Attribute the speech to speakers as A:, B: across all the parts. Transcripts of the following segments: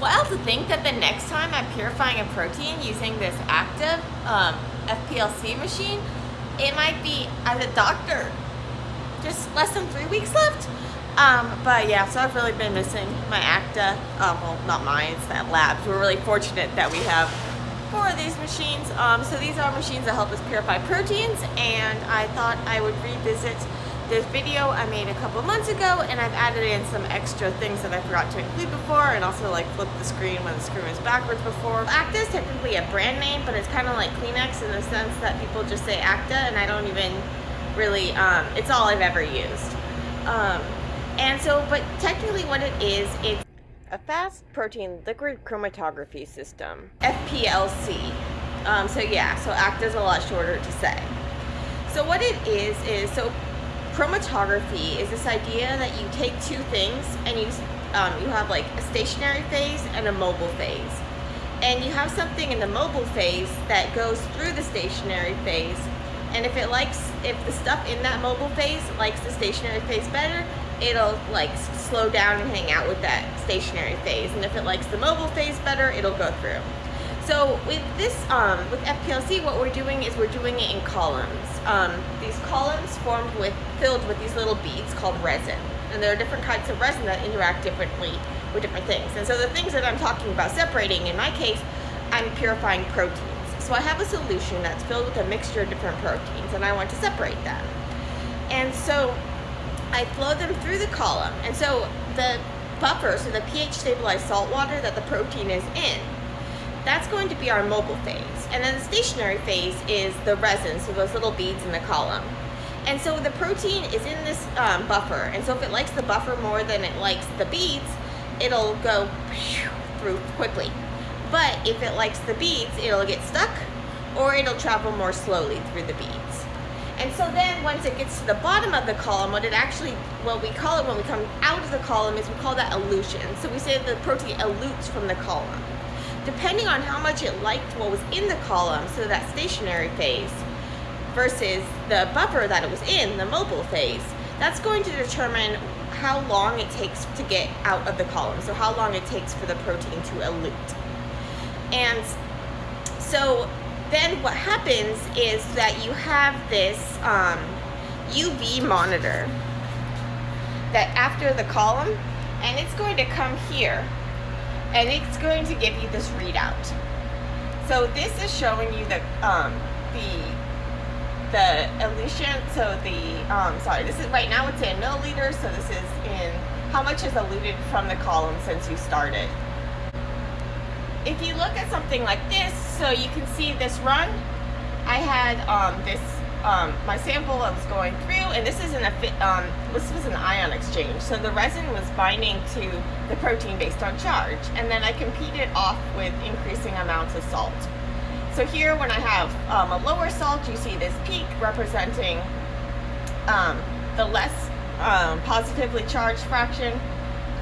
A: wild to think that the next time I'm purifying a protein using this ÄKTA um, FPLC machine, it might be as a doctor. Just less than three weeks left. Um, but yeah, so I've really been missing my ÄKTA. Um, well, not mine, it's that labs. We're really fortunate that we have four of these machines. Um, so these are machines that help us purify proteins, and I thought I would revisit this video I made a couple months ago and I've added in some extra things that I forgot to include before and also like flip the screen when the screen was backwards before. ÄKTA is technically a brand name but it's kind of like Kleenex in the sense that people just say ÄKTA and I don't even really, um, it's all I've ever used. Um, and so, but technically what it is, it's a fast protein liquid chromatography system, FPLC. Um, so yeah, so ÄKTA is a lot shorter to say. So what it is, is so chromatography is this idea that you take two things and you, um, you have like a stationary phase and a mobile phase. And you have something in the mobile phase that goes through the stationary phase. And if it likes, if the stuff in that mobile phase likes the stationary phase better, it'll like slow down and hang out with that stationary phase. And if it likes the mobile phase better, it'll go through. So with this, um, with FPLC, what we're doing is we're doing it in columns. Um, these columns formed with, filled with these little beads called resin. And there are different kinds of resin that interact differently with different things. And so the things that I'm talking about separating, in my case, I'm purifying proteins. So I have a solution that's filled with a mixture of different proteins and I want to separate them. And so I flow them through the column. And so the buffer, so the pH stabilized salt water that the protein is in, that's going to be our mobile phase. And then the stationary phase is the resin, so those little beads in the column. And so the protein is in this um, buffer, and so if it likes the buffer more than it likes the beads, it'll go through quickly. But if it likes the beads, it'll get stuck, or it'll travel more slowly through the beads. And so then once it gets to the bottom of the column, what it actually, what we call it when we come out of the column is we call that elution. So we say the protein elutes from the column depending on how much it liked what was in the column, so that stationary phase, versus the buffer that it was in, the mobile phase, that's going to determine how long it takes to get out of the column, so how long it takes for the protein to elute. And so then what happens is that you have this um, UV monitor that after the column, and it's going to come here and it's going to give you this readout. So this is showing you the um, the the elution. So the um, sorry, this is right now it's in milliliters. So this is in how much is eluted from the column since you started. If you look at something like this, so you can see this run. I had um, this um, my sample I was going through, and this is an um, this was an ion exchange. So the resin was binding to the protein based on charge, and then I competed off with increasing amounts of salt. So here, when I have um, a lower salt, you see this peak representing um, the less um, positively charged fraction,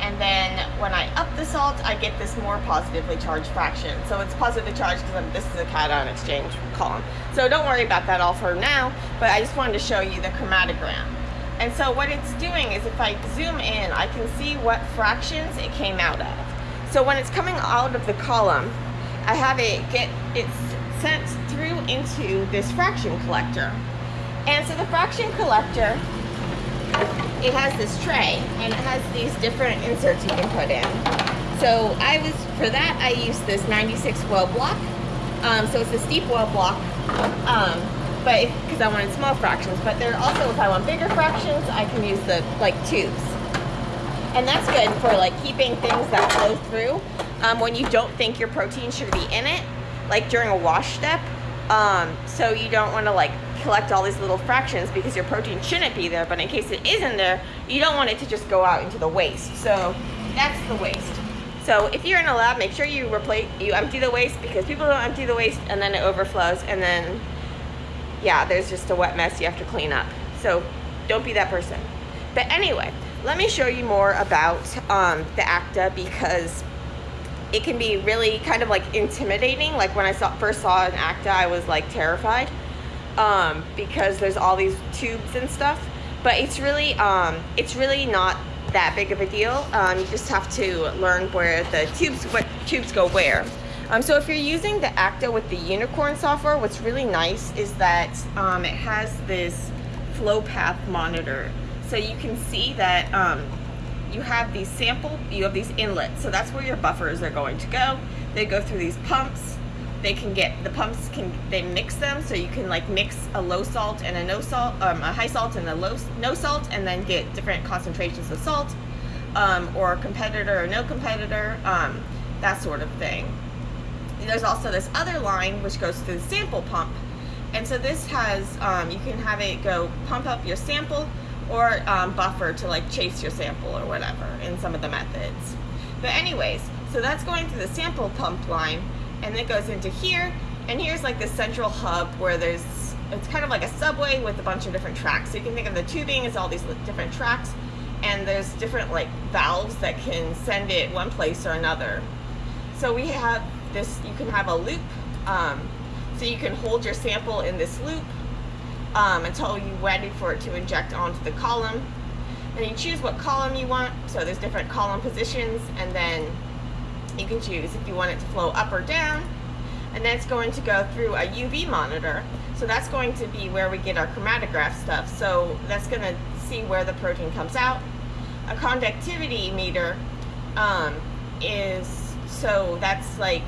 A: and then when I up the salt, I get this more positively charged fraction. So it's positively charged because this is a cation exchange column. So don't worry about that all for now, but I just wanted to show you the chromatogram. And so what it's doing is if I zoom in, I can see what fractions it came out of. So when it's coming out of the column, I have it get, it's sent through into this fraction collector. And so the fraction collector it has this tray and it has these different inserts you can put in. So I was, for that I used this 96 well block. Um, so it's a steep well block, um, but because I wanted small fractions, but there also, if I want bigger fractions, I can use the like tubes. And that's good for like keeping things that flow through um, when you don't think your protein should be in it, like during a wash step. Um, so you don't want to like collect all these little fractions because your protein shouldn't be there, but in case it is in there, you don't want it to just go out into the waste. So that's the waste. So if you're in a lab, make sure you replace, you empty the waste because people don't empty the waste and then it overflows and then, yeah, there's just a wet mess you have to clean up. So don't be that person. But anyway, let me show you more about um, the ÄKTA because it can be really kind of like intimidating. Like when I saw, first saw an ÄKTA, I was like terrified um, because there's all these tubes and stuff. But it's really, um, it's really not that big of a deal. Um, you just have to learn where the tubes, what tubes go where. Um, so if you're using the ÄKTA with the Unicorn software, what's really nice is that um, it has this flow path monitor. So you can see that um, you have these sample, you have these inlets. So that's where your buffers are going to go. They go through these pumps. They can get, the pumps can, they mix them. So you can like mix a low salt and a no salt, um, a high salt and a low, no salt, and then get different concentrations of salt, um, or competitor or no competitor, um, that sort of thing. There's also this other line which goes through the sample pump. And so this has, um, you can have it go pump up your sample or um, buffer to like chase your sample or whatever in some of the methods. But anyways, so that's going through the sample pump line and it goes into here and here's like the central hub where there's, it's kind of like a subway with a bunch of different tracks. So you can think of the tubing as all these different tracks and there's different like valves that can send it one place or another. So we have this, you can have a loop. Um, so you can hold your sample in this loop um, until you're ready for it to inject onto the column. And you choose what column you want. So there's different column positions and then you can choose if you want it to flow up or down. And that's going to go through a UV monitor. So that's going to be where we get our chromatograph stuff. So that's going to see where the protein comes out. A conductivity meter um, is so that's like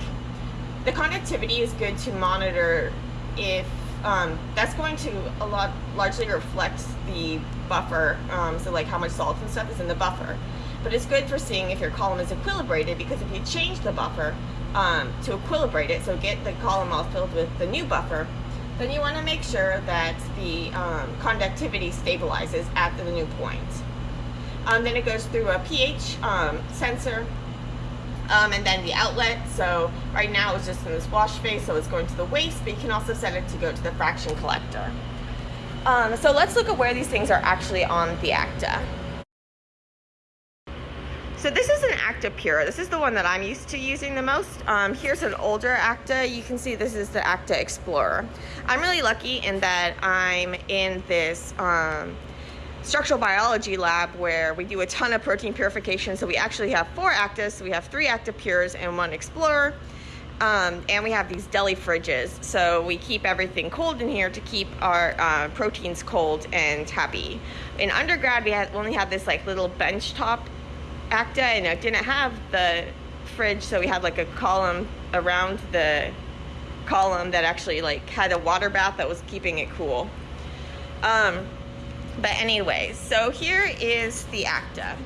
A: the conductivity is good to monitor if um, that's going to a lot largely reflect the buffer um, so like how much salt and stuff is in the buffer but it's good for seeing if your column is equilibrated because if you change the buffer um, to equilibrate it so get the column all filled with the new buffer then you want to make sure that the um, conductivity stabilizes at the new point um, then it goes through a pH um, sensor um, and then the outlet. So right now it's just in this wash face, so it's going to the waste, but you can also set it to go to the fraction collector. Um, so let's look at where these things are actually on the ÄKTA. So this is an ÄKTA Pure. This is the one that I'm used to using the most. Um, here's an older ÄKTA. You can see this is the ÄKTA Explorer. I'm really lucky in that I'm in this um, structural biology lab where we do a ton of protein purification. So we actually have four ÄKTAs. So we have three ÄKTA Pures and one Explorer. Um, and we have these deli fridges. So we keep everything cold in here to keep our uh, proteins cold and happy. In undergrad, we had only had this like little bench top ÄKTA and it didn't have the fridge. So we had like a column around the column that actually like had a water bath that was keeping it cool. Um, but anyway, so here is the ÄKTA.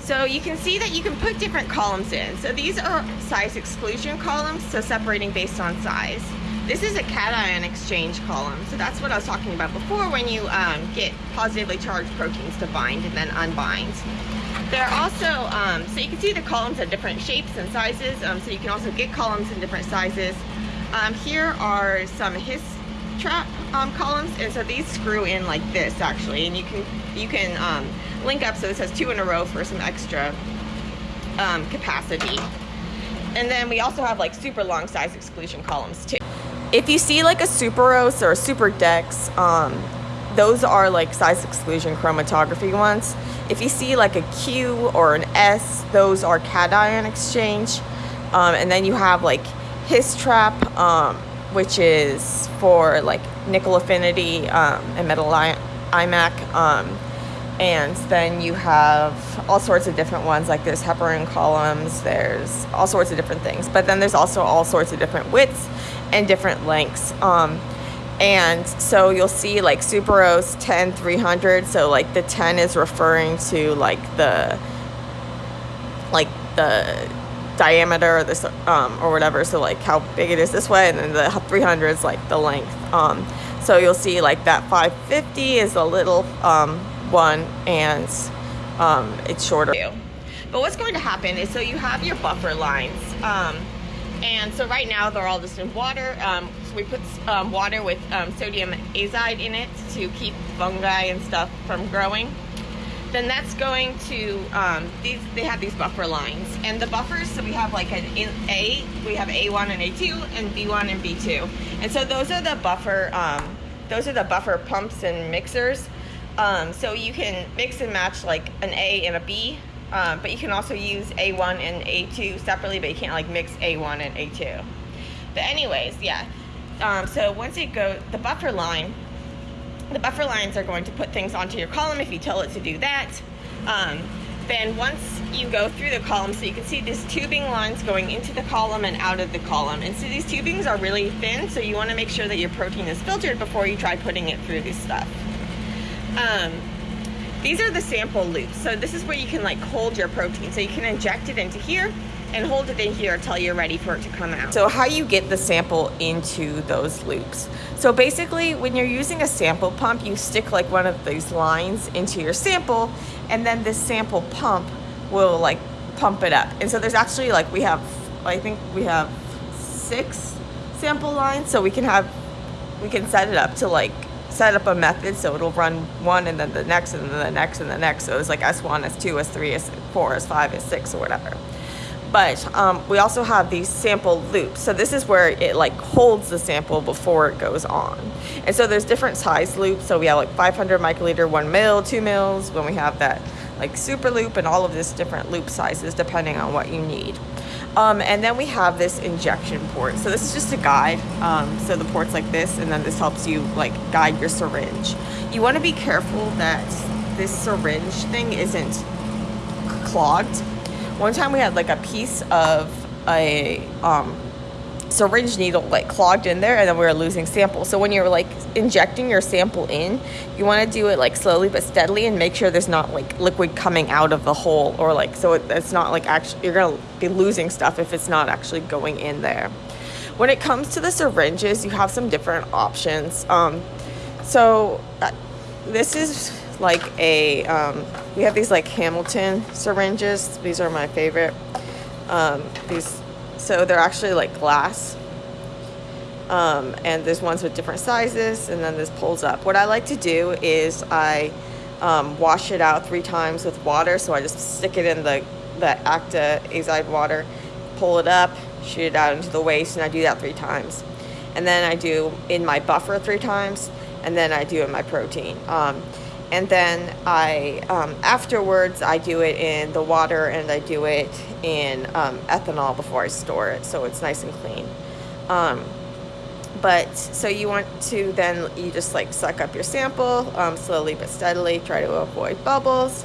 A: So you can see that you can put different columns in. So these are size exclusion columns, so separating based on size. This is a cation exchange column. So that's what I was talking about before when you um, get positively charged proteins to bind and then unbind. There are also, um, so you can see the columns have different shapes and sizes. Um, so you can also get columns in different sizes. Um, here are some his trap um, columns and so these screw in like this actually and you can you can um, link up so this has two in a row for some extra capacity and then we also have like super long size exclusion columns too if you see like a Superose or a Superdex um, those are like size exclusion chromatography ones if you see like a Q or an S those are cation exchange um, and then you have like HisTrap um, which is for like nickel affinity um, and metal IMAC. And then you have all sorts of different ones, like there's heparin columns, there's all sorts of different things. But then there's also all sorts of different widths and different lengths. Um, and so you'll see like Superose 10 300. So like the 10 is referring to like the like the diameter or this um, or whatever so like how big it is this way and then the 300 is like the length um, so you'll see like that 550 is a little um, one and um, it's shorter. But what's going to happen is so you have your buffer lines um, and so right now they're all just in water. Um, so we put water with sodium azide in it to keep fungi and stuff from growing. Then that's going to um, these they have these buffer lines. And the buffers so we have like an A we have A1 and A2 and B1 and B2 and so those are the buffer um, those are the buffer pumps and mixers Um, so you can mix and match like an A and a B, um, but you can also use A1 and A2 separately, but you can't like mix A1 and A2. But anyways, yeah. Um, so once it goes, the buffer line, the buffer lines are going to put things onto your column if you tell it to do that. Um, then once you go through the column, so you can see these tubing lines going into the column and out of the column. And so these tubings are really thin, so you want to make sure that your protein is filtered before you try putting it through this stuff. Um, these are the sample loops. So this is where you can like hold your protein. So you can inject it into here and hold it in here until you're ready for it to come out. So how you get the sample into those loops. So basically when you're using a sample pump, you stick like one of these lines into your sample and then this sample pump will like pump it up. And so there's actually like, we have, I think we have six sample lines. So we can have, we can set it up to like set up a method so it'll run one and then the next and then the next and the next. So it's like S1, S2, S3, S4, S5, S6 or whatever. But um, we also have these sample loops. So this is where it like holds the sample before it goes on. And so there's different size loops. So we have like 500 microliter, one mil, two mils, when we have that like super loop and all of this different loop sizes depending on what you need. Um, and then we have this injection port. So this is just a guide. Um, so the port's like this, and then this helps you like guide your syringe. You want to be careful that this syringe thing isn't clogged. One time we had like a piece of a um, syringe needle like clogged in there and then we were losing samples. So when you're like injecting your sample in, you want to do it like slowly but steadily and make sure there's not like liquid coming out of the hole or like so it, it's not like actually you're going to be losing stuff if it's not actually going in there. When it comes to the syringes, you have some different options. Um, so uh, this is like a um, we have these like Hamilton syringes. These are my favorite. Um, these so they're actually like glass. Um, and there's ones with different sizes and then this pulls up. What I like to do is I um, wash it out three times with water. So I just stick it in the, the ÄKTA azide water, pull it up, shoot it out into the waste and I do that three times. And then I do in my buffer three times and then I do in my protein. Um, and then I um, afterwards I do it in the water and I do it in um, ethanol before I store it so it's nice and clean. Um, but so you want to then you just like suck up your sample um, slowly but steadily try to avoid bubbles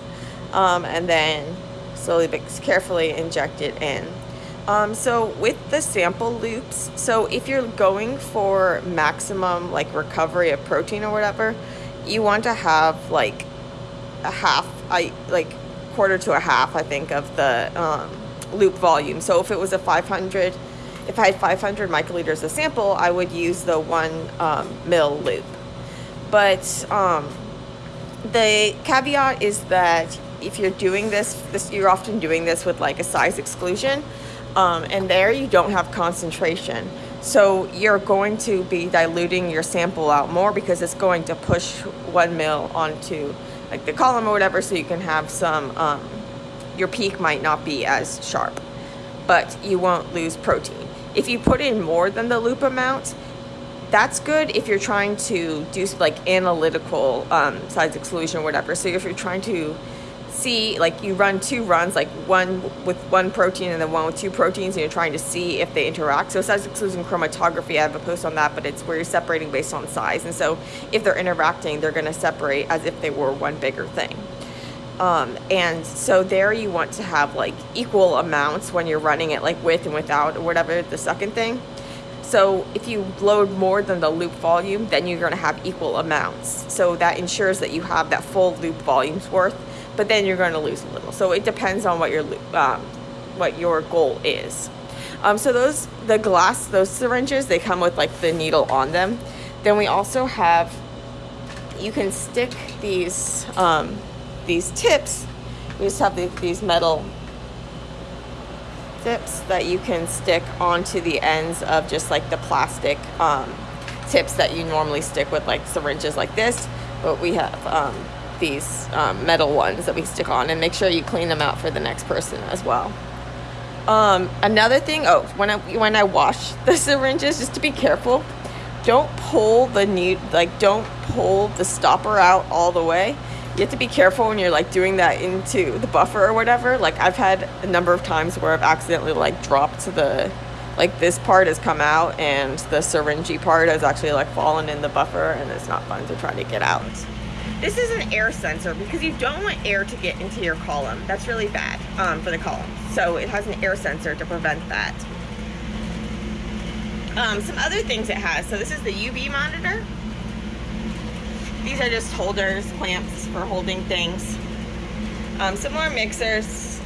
A: um, and then slowly but carefully inject it in. Um, so with the sample loops so if you're going for maximum like recovery of protein or whatever you want to have like a half, I like quarter to a half, I think, of the um, loop volume. So if it was a 500, if I had 500 microliters of sample, I would use the one um, mil loop. But um, the caveat is that if you're doing this, this you're often doing this with like a size exclusion, um, and there you don't have concentration. So you're going to be diluting your sample out more because it's going to push one mil onto like the column or whatever so you can have some, um, your peak might not be as sharp, but you won't lose protein. If you put in more than the loop amount, that's good if you're trying to do like analytical um, size exclusion or whatever. So if you're trying to see like you run two runs like one with one protein and then one with two proteins and you're trying to see if they interact. So size exclusion chromatography. I have a post on that but it's where you're separating based on size. And so if they're interacting they're going to separate as if they were one bigger thing. Um, and so there you want to have like equal amounts when you're running it like with and without or whatever the second thing. So if you load more than the loop volume, then you're going to have equal amounts. So that ensures that you have that full loop volume's worth but then you're going to lose a little. So it depends on what your um, what your goal is. Um, so those the glass those syringes they come with like the needle on them. Then we also have you can stick these um, these tips. We just have the, these metal tips that you can stick onto the ends of just like the plastic um, tips that you normally stick with like syringes like this. But we have um, these um, metal ones that we stick on and make sure you clean them out for the next person as well. Um, another thing, oh, when I, when I wash the syringes, just to be careful,
B: don't pull the need like don't pull the stopper out all the way. You have to be careful when you're like doing that into the buffer or whatever. Like i've had a number of times where i've accidentally like dropped the like this part has come out and the syringy part has actually like fallen in the buffer and it's not fun to try to get out this is an air sensor because you don't want air to get into your column that's really bad um, for the column so it has an air sensor to prevent that um, some other things it has so this is the uv monitor these are just holders, clamps for holding things. Um, some more mixers.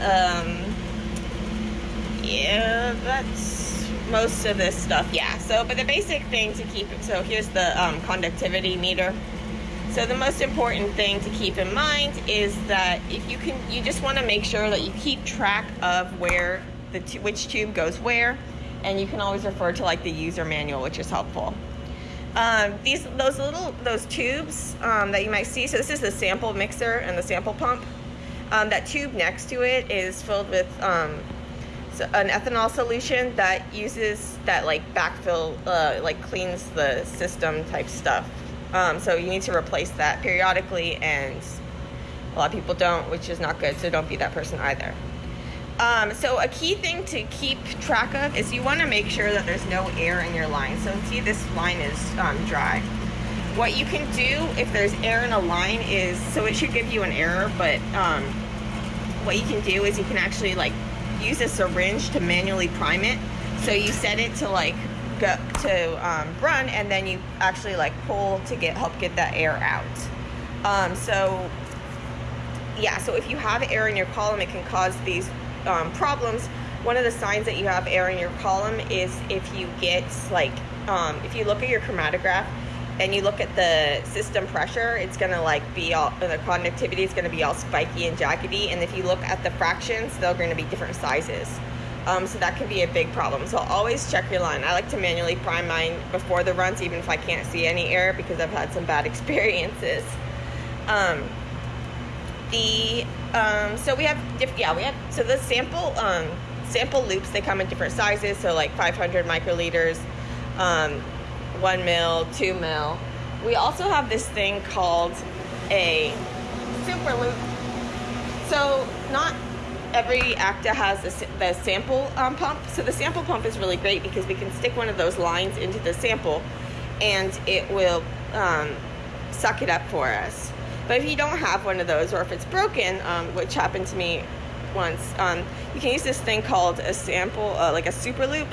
B: Um, yeah, that's most of this stuff. Yeah, so, but the basic thing to keep it, so here's the um, conductivity meter. So the most important thing to keep in mind is that if you can, you just want to make sure that you keep track of where the, which tube goes where, and you can always refer to like the user manual, which is helpful. Um, these those little those tubes um, that you might see. So this is the sample mixer and the sample pump. Um, that tube next to it is filled with um, an ethanol solution that uses that like backfill, uh, like cleans the system type stuff. Um, so you need to replace that periodically, and a lot of people don't, which is not good. So don't be that person either. Um, so a key thing to keep track of is you want to make sure that there's no air in your line. So see this line is um, dry. What you can do if there's air in a line is, so it should give you an error, but um, what you can do is you can actually like use a syringe to manually prime it. So you set it to like go to um, run and then you actually like pull to get help get that air out. Um, so yeah, so if you have air in your column, it can cause these um, problems, one of the signs that you have air in your column is if you get like, um, if you look at your chromatograph and you look at the system pressure, it's gonna like be all, the conductivity is gonna be all spiky and jaggedy. And if you look at the fractions, they're gonna be different sizes. Um, so that can be a big problem. So always check your line. I like to manually prime mine before the runs, even if I can't see any air because I've had some bad experiences. Um, the um, so we have diff- yeah we have so the sample um, sample loops they come in different sizes so like 500 microliters um, one mil two mil we also have this thing called a super loop so not every ÄKTA has the, the sample um, pump so the sample pump is really great because we can stick one of those lines into the sample and it will um, suck it up for us but if you don't have one of those, or if it's broken, um, which happened to me once, um, you can use this thing called a sample, uh, like a super loop,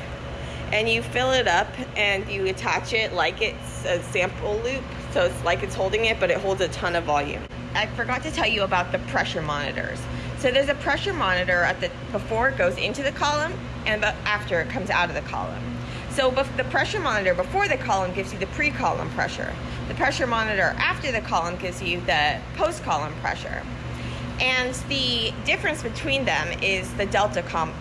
B: and you fill it up and you attach it like it's a sample loop. So it's like it's holding it, but it holds a ton of volume. I forgot to tell you about the pressure monitors. So there's a pressure monitor at the before it goes into the column and after it comes out of the column. So the pressure monitor before the column gives you the pre-column pressure. The pressure monitor after the column gives you the post-column pressure. And the difference between them is the delta column,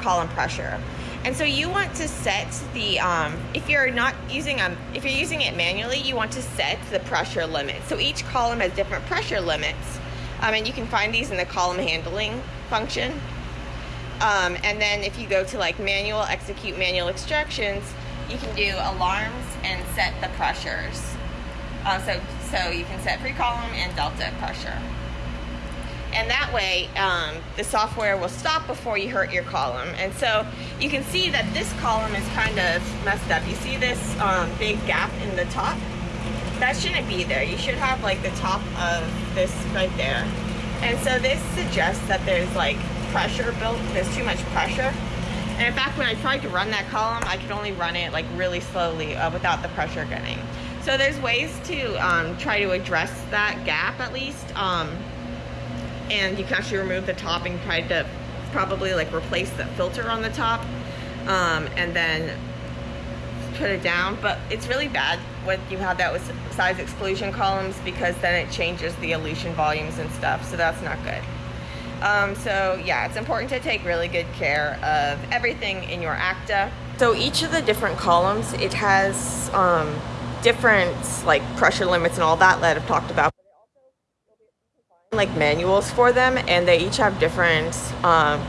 B: column pressure. And so you want to set the, um, if you're not using, um, if you're using it manually, you want to set the pressure limit. So each column has different pressure limits. Um, and you can find these in the column handling function. Um, and then if you go to like manual, execute manual extractions, you can do alarms and set the pressures. Uh, so, so you can set pre-column and delta pressure. And that way, um, the software will stop before you hurt your column. And so you can see that this column is kind of messed up. You see this um, big gap in the top? That shouldn't be there. You should have like the top of this right there. And so this suggests that there's like pressure built. There's too much pressure. And in fact, when I tried to run that column, I could only run it like really slowly uh, without the pressure getting. So there's ways to um, try to address that gap at least. Um, and you can actually remove the top and try to probably like replace the filter on the top. Um, and then put it down. But it's really bad when you have that with size exclusion columns because then it changes the elution volumes and stuff. So that's not good. Um, so yeah, it's important to take really good care of everything in your ÄKTA. So each of the different columns, it has um, different like pressure limits and all that that I've talked about. Like manuals for them, and they each have different um,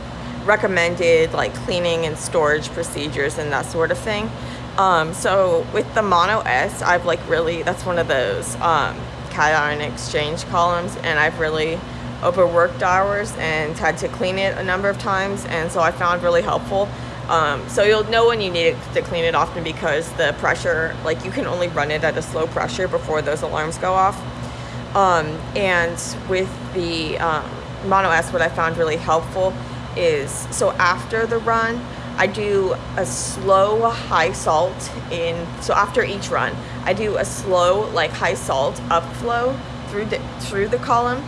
B: recommended like cleaning and storage procedures and that sort of thing. Um, so with the Mono S, I've like really, that's one of those um, cation exchange columns and I've really overworked hours and had to clean it a number of times and so I found really helpful. Um, so you'll know when you need to clean it often because the pressure, like you can only run it at a slow pressure before those alarms go off. Um, and with the um, Mono S, what I found really helpful is, so after the run, I do a slow high salt in, so after each run, I do a slow like high salt upflow through the, through the column.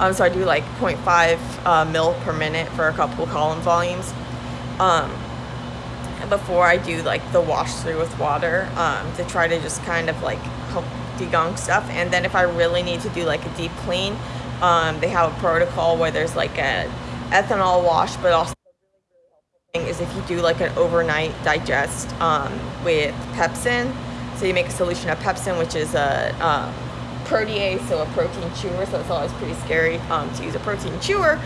B: Um, so I do like 0.5 uh, mil per minute for a couple column volumes. Um, before I do like the wash through with water um, to try to just kind of like help degunk stuff. And then if I really need to do like a deep clean, um, they have a protocol where there's like a ethanol wash, but also thing is if you do like an overnight digest um, with pepsin. So you make a solution of pepsin, which is a um, protease, so a protein chewer. So it's always pretty scary um, to use a protein chewer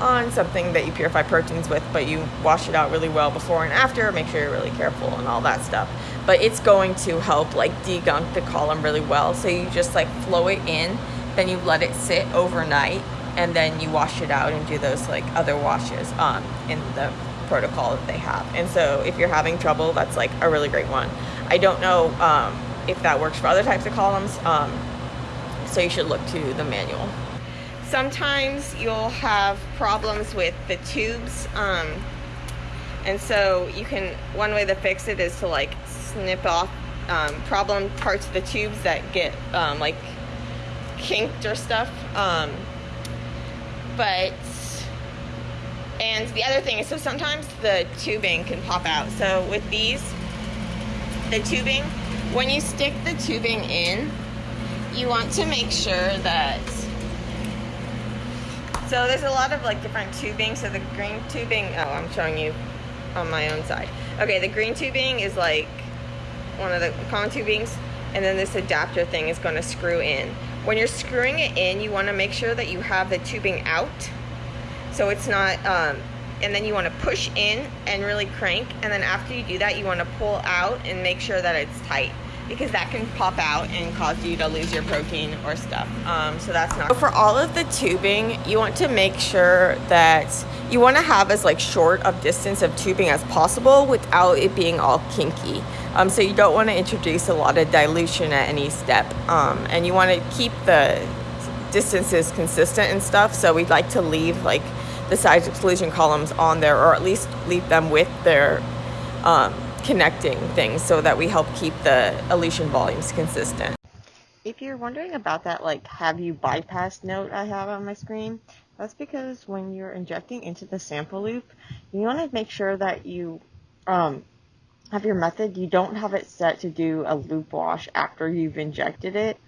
B: on something that you purify proteins with, but you wash it out really well before and after. Make sure you're really careful and all that stuff. But it's going to help like degunk the column really well. So you just like flow it in, then you let it sit overnight, and then you wash it out and do those like other washes um, in the protocol that they have. And so if you're having trouble, that's like a really great one. I don't know um, if that works for other types of columns, um, so you should look to the manual. Sometimes you'll have problems with the tubes, um, and so you can, one way to fix it is to like snip off um, problem parts of the tubes that get um, like kinked or stuff. Um, but and the other thing is, so sometimes the tubing can pop out. So with these, the tubing, when you stick the tubing in, you want to make sure that, so there's a lot of like different tubing. So the green tubing, oh, I'm showing you on my own side. Okay, the green tubing is like one of the common tubings, and then this adapter thing is gonna screw in. When you're screwing it in, you wanna make sure that you have the tubing out so it's not um, and then you want to push in and really crank and then after you do that you want to pull out and make sure that it's tight because that can pop out and cause you to lose your protein or stuff. Um, so that's not for all of the tubing you want to make sure that you want to have as like short of distance of tubing as possible without it being all kinky. Um, so you don't want to introduce a lot of dilution at any step. Um, and you want to keep the distances consistent and stuff. So we'd like to leave like the size exclusion columns on there or at least leave them with their um, connecting things so that we help keep the elution volumes consistent. If you're wondering about that like have you bypassed note I have on my screen, that's because when you're injecting into the sample loop, you want to make sure that you um, have your method, you don't have it set to do a loop wash after you've injected it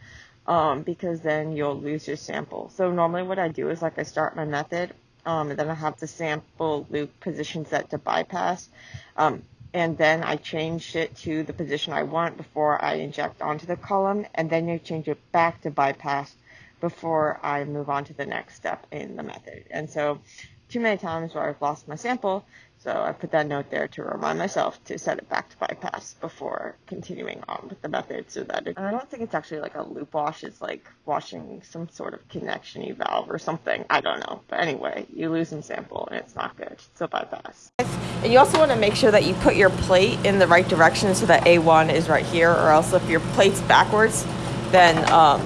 B: um, because then you'll lose your sample. So normally what I do is like I start my method um, and then I have the sample loop position set to bypass. Um, and then I change it to the position I want before I inject onto the column, and then you change it back to bypass before I move on to the next step in the method. And so, too many times where I've lost my sample, so I put that note there to remind myself to set it back to bypass before continuing on with the method so that it, I don't think it's actually like a loop wash, it's like washing some sort of connection valve or something. I don't know. But anyway, you lose some sample and it's not good. So bypass. And you also want to make sure that you put your plate in the right direction so that A1 is right here or else if your plate's backwards, then um,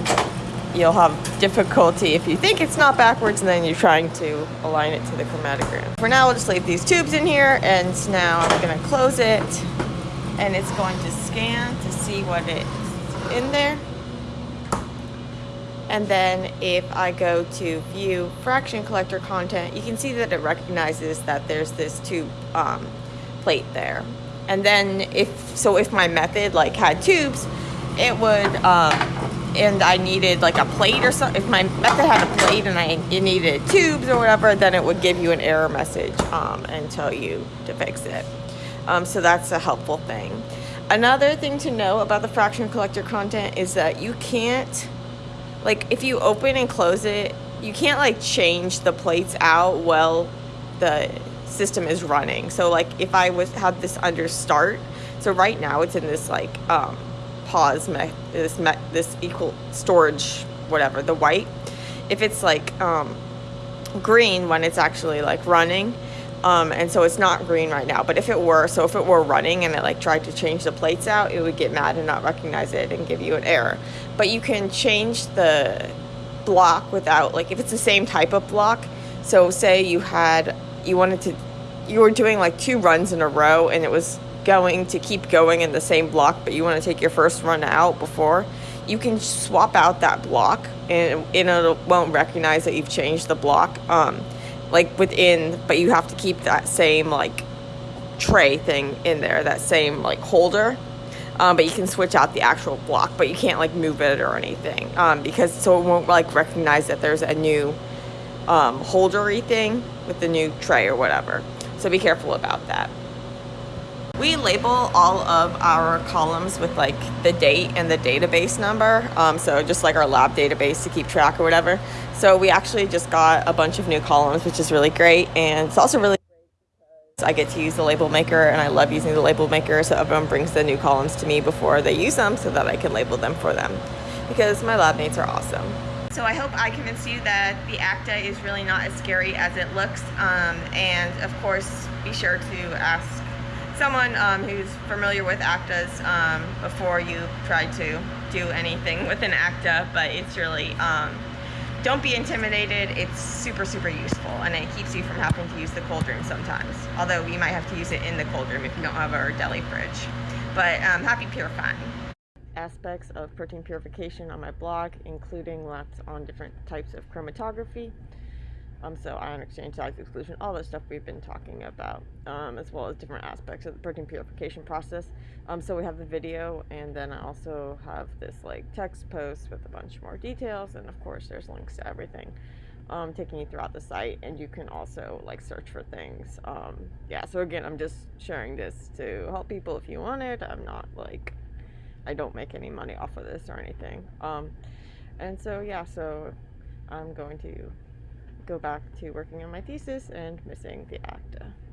B: you'll have difficulty if you think it's not backwards and then you're trying to align it to the chromatogram. For now, we'll just leave these tubes in here and now I'm gonna close it and it's going to scan to see what it's in there. And then if I go to view fraction collector content, you can see that it recognizes that there's this tube um, plate there. And then if, so if my method like had tubes, it would, um, and I needed like a plate or something, if my method had a plate and I it needed tubes or whatever, then it would give you an error message um, and tell you to fix it. Um, so that's a helpful thing. Another thing to know about the fraction collector content is that you can't, like if you open and close it, you can't like change the plates out while the system is running. So like if I was had this under start, So right now it's in this like um, pause me- this me- this equal storage whatever the white. If it's like um, green when it's actually like running. Um, and so it's not green right now. But if it were, so if it were running and it like tried to change the plates out, it would get mad and not recognize it and give you an error. But you can change the block without like if it's the same type of block. So say you had you wanted to you were doing like two runs in a row and it was going to keep going in the same block, but you want to take your first run out before, you can swap out that block and, it won't recognize that you've changed the block. Um, like within, but you have to keep that same like tray thing in there, that same like holder. Um, but you can switch out the actual block, but you can't like move it or anything um, because so it won't like recognize that there's a new um, holdery thing with the new tray or whatever. So be careful about that. We label all of our columns with like the date and the database number. Um, so just like our lab database to keep track or whatever. So we actually just got a bunch of new columns, which is really great. And it's also really I get to use the label maker and I love using the label maker. So everyone brings the new columns to me before they use them so that I can label them for them because my lab mates are awesome. So I hope I convinced you that the ÄKTA is really not as scary as it looks. Um, and of course, be sure to ask someone um, who's familiar with ÄKTAs um, before you try to do anything with an ÄKTA, but it's really, um, don't be intimidated. It's super, super useful, and it keeps you from having to use the cold room sometimes. Although you might have to use it in the cold room if you don't have a deli fridge. But um, happy purifying. Aspects of protein purification on my blog, including lots on different types of chromatography. Um, so ion exchange, size exclusion, all the stuff we've been talking about, um, as well as different aspects of the protein purification process. Um, so we have the video, and then I also have this like text post with a bunch more details, and of course there's links to everything, um, taking you throughout the site, and you can also like search for things. Um, yeah. So again, I'm just sharing this to help people if you want it. I'm not like, I don't make any money off of this or anything. Um, and so yeah, so I'm going to go back to working on my thesis and missing the ÄKTA.